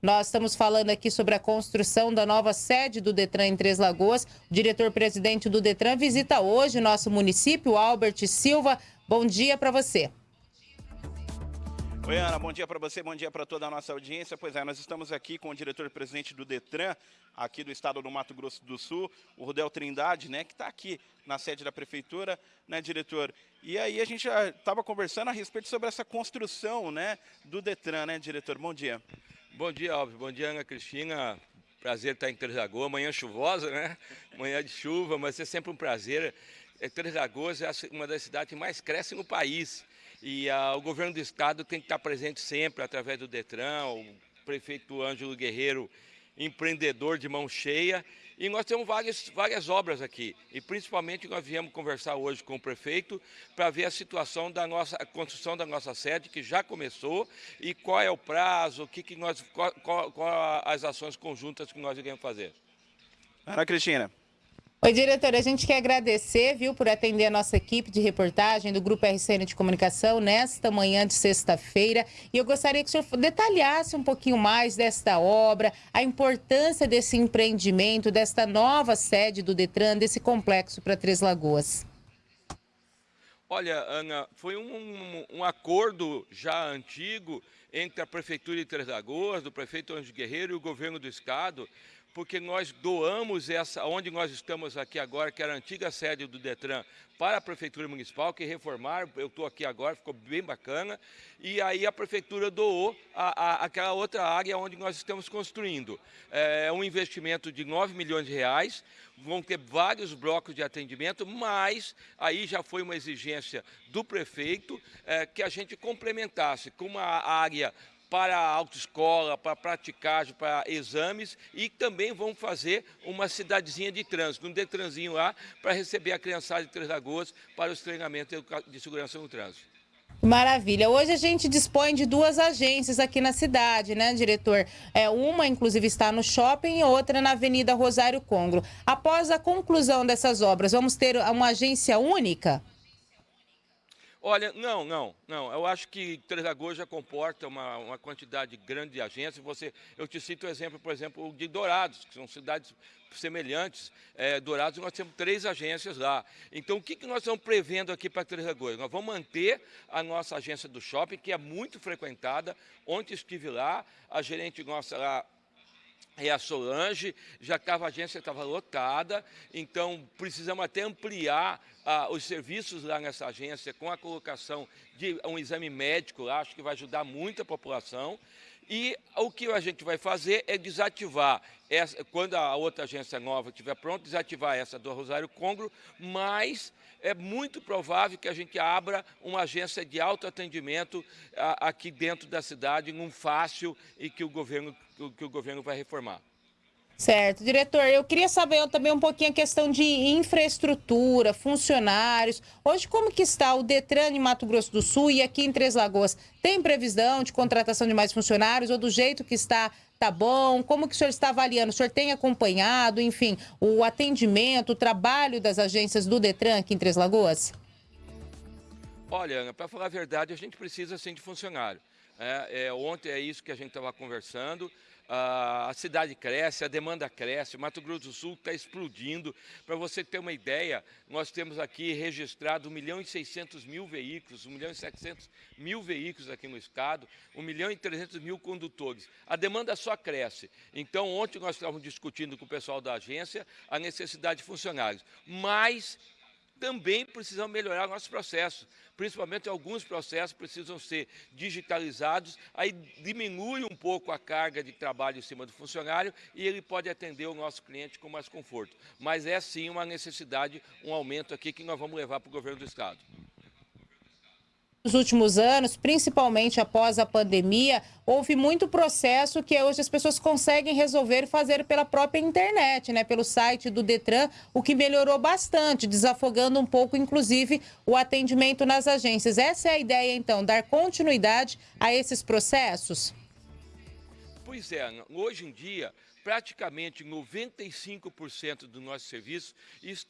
Nós estamos falando aqui sobre a construção da nova sede do Detran em Três Lagoas. O diretor-presidente do Detran visita hoje o nosso município, Albert Silva. Bom dia para você. Oi, Ana, bom dia para você, bom dia para toda a nossa audiência. Pois é, nós estamos aqui com o diretor-presidente do DETRAN, aqui do estado do Mato Grosso do Sul, o Rudel Trindade, né, que está aqui na sede da prefeitura, né, diretor? E aí a gente já estava conversando a respeito sobre essa construção, né, do DETRAN, né, diretor? Bom dia. Bom dia, Alves. Bom dia, Ana Cristina. Prazer estar em Três Lagoas, manhã chuvosa, né? Manhã de chuva, mas é sempre um prazer. É, Três Lagoas é uma das cidades que mais cresce no país. E ah, o governo do estado tem que estar presente sempre através do DETRAN, o prefeito Ângelo Guerreiro, empreendedor de mão cheia. E nós temos várias, várias obras aqui. E principalmente nós viemos conversar hoje com o prefeito para ver a situação da nossa a construção da nossa sede, que já começou, e qual é o prazo, o que, que nós, qual, qual, qual as ações conjuntas que nós iremos fazer. Ana Cristina. Oi, diretor, a gente quer agradecer, viu, por atender a nossa equipe de reportagem do Grupo RCN de Comunicação nesta manhã de sexta-feira. E eu gostaria que o senhor detalhasse um pouquinho mais desta obra, a importância desse empreendimento, desta nova sede do Detran, desse complexo para Três Lagoas. Olha, Ana, foi um, um, acordo já antigo entre a Prefeitura de Três Lagoas, do prefeito Anjo Guerreiro e o governo do Estado, porque nós doamos essa, onde nós estamos aqui agora, que era a antiga sede do Detran, para a Prefeitura Municipal, que reformaram, eu estou aqui agora, ficou bem bacana, e aí a Prefeitura doou a, a, aquela outra área onde nós estamos construindo. É um investimento de 9 milhões de reais, vão ter vários blocos de atendimento, mas aí já foi uma exigência do prefeito é, que a gente complementasse com uma área para a autoescola, para praticagem, para exames e também vão fazer uma cidadezinha de trânsito, um detranzinho lá para receber a criançada de Três Lagoas para os treinamentos de segurança no trânsito. Maravilha. Hoje a gente dispõe de duas agências aqui na cidade, né, diretor? É, uma, inclusive, está no shopping e outra na Avenida Rosário Congro. Após a conclusão dessas obras, vamos ter uma agência única? Olha, não, não, não. Eu acho que Três Lagoas já comporta uma, uma quantidade grande de agências. Você, eu te cito o exemplo, por exemplo, de Dourados, que são cidades semelhantes. É, Dourados, nós temos três agências lá. Então, o que, que nós estamos prevendo aqui para Três Lagoas? Nós vamos manter a nossa agência do shopping, que é muito frequentada. Ontem estive lá, a gerente nossa lá e a Solange, já estava, a agência estava lotada, então precisamos até ampliar ah, os serviços lá nessa agência com a colocação de um exame médico lá, acho que vai ajudar muito a população. E o que a gente vai fazer é desativar, essa, quando a outra agência nova estiver pronta, desativar essa do Rosário Congro, mas é muito provável que a gente abra uma agência de autoatendimento aqui dentro da cidade, num fácil e que o governo, que o governo vai reformar. Certo. Diretor, eu queria saber também um pouquinho a questão de infraestrutura, funcionários. Hoje, como que está o Detran em Mato Grosso do Sul e aqui em Três Lagoas? Tem previsão de contratação de mais funcionários ou do jeito que está, tá bom? Como que o senhor está avaliando? O senhor tem acompanhado, enfim, o atendimento, o trabalho das agências do Detran aqui em Três Lagoas? Olha, Ana, para falar a verdade, a gente precisa sim de funcionário. É, é, ontem é isso que a gente estava conversando a cidade cresce, a demanda cresce, o Mato Grosso do Sul está explodindo. Para você ter uma ideia, nós temos aqui registrado 1 milhão e 600 mil veículos, 1 milhão e 700 mil veículos aqui no estado, 1 milhão e 300 mil condutores. A demanda só cresce. Então, ontem nós estávamos discutindo com o pessoal da agência a necessidade de funcionários. Mas também precisamos melhorar nossos processos, principalmente alguns processos precisam ser digitalizados, aí diminui um pouco a carga de trabalho em cima do funcionário e ele pode atender o nosso cliente com mais conforto. Mas é sim uma necessidade, um aumento aqui que nós vamos levar para o governo do Estado. Nos últimos anos, principalmente após a pandemia, houve muito processo que hoje as pessoas conseguem resolver e fazer pela própria internet, né? Pelo site do Detran, o que melhorou bastante, desafogando um pouco, inclusive, o atendimento nas agências. Essa é a ideia, então, dar continuidade a esses processos? Pois é, hoje em dia, praticamente 95% dos nossos serviços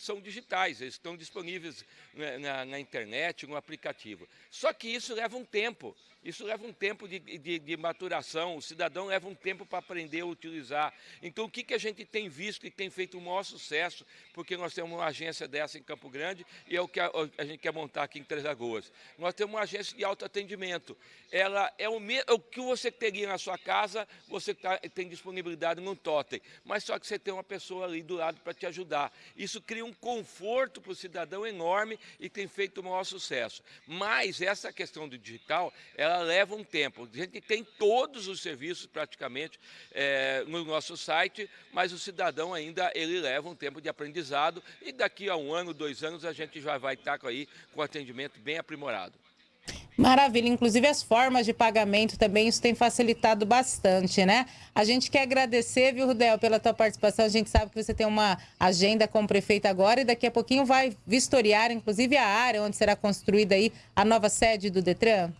são digitais, eles estão disponíveis na, na, na, internet, no aplicativo. Só que isso leva um tempo, isso leva um tempo de, de, de maturação, o cidadão leva um tempo para aprender a utilizar. Então, o que, que a gente tem visto e tem feito o maior sucesso, porque nós temos uma agência dessa em Campo Grande e é o que a, a gente quer montar aqui em Três Lagoas. Nós temos uma agência de autoatendimento. Ela é o, o que você teria na sua casa, você tá, tem disponibilidade no totem, mas só que você tem uma pessoa ali do lado para te ajudar. Isso cria um conforto para o cidadão enorme e tem feito o maior sucesso. Mas essa questão do digital, ela leva um tempo. A gente tem todos os serviços praticamente é, no nosso site, mas o cidadão ainda ele leva um tempo de aprendizado e daqui a um ano, dois anos, a gente já vai estar aí com atendimento bem aprimorado. Maravilha, inclusive as formas de pagamento também, isso tem facilitado bastante, né? A gente quer agradecer, viu, Rudel, pela tua participação. A gente sabe que você tem uma agenda com o prefeito agora e daqui a pouquinho vai vistoriar, inclusive, a área onde será construída aí a nova sede do Detran.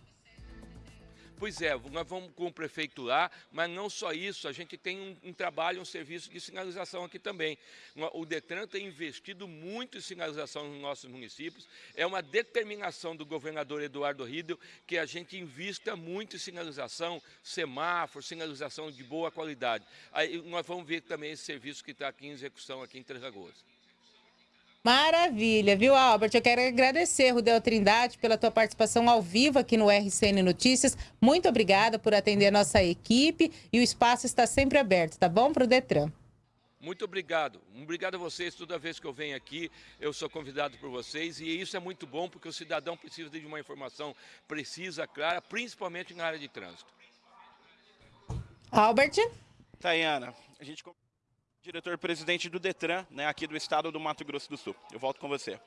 Pois é, nós vamos com o prefeito lá, mas não só isso, a gente tem um, um, trabalho, um serviço de sinalização aqui também. O Detran tem investido muito em sinalização nos nossos municípios, é uma determinação do governador Eduardo Riedel que a gente invista muito em sinalização, semáforo, sinalização de boa qualidade. Aí nós vamos ver também esse serviço que está aqui em execução aqui em Três Lagoas. Maravilha, viu, Albert? Eu quero agradecer, Rudel Trindade, pela tua participação ao vivo aqui no RCN Notícias. Muito obrigada por atender a nossa equipe e o espaço está sempre aberto, tá bom, para o Detran? Muito obrigado. Obrigado a vocês. Toda vez que eu venho aqui, eu sou convidado por vocês. E isso é muito bom, porque o cidadão precisa de uma informação precisa, clara, principalmente na área de trânsito. Albert? Tayana, a gente diretor-presidente do Detran, né, aqui do estado do Mato Grosso do Sul. Eu volto com você.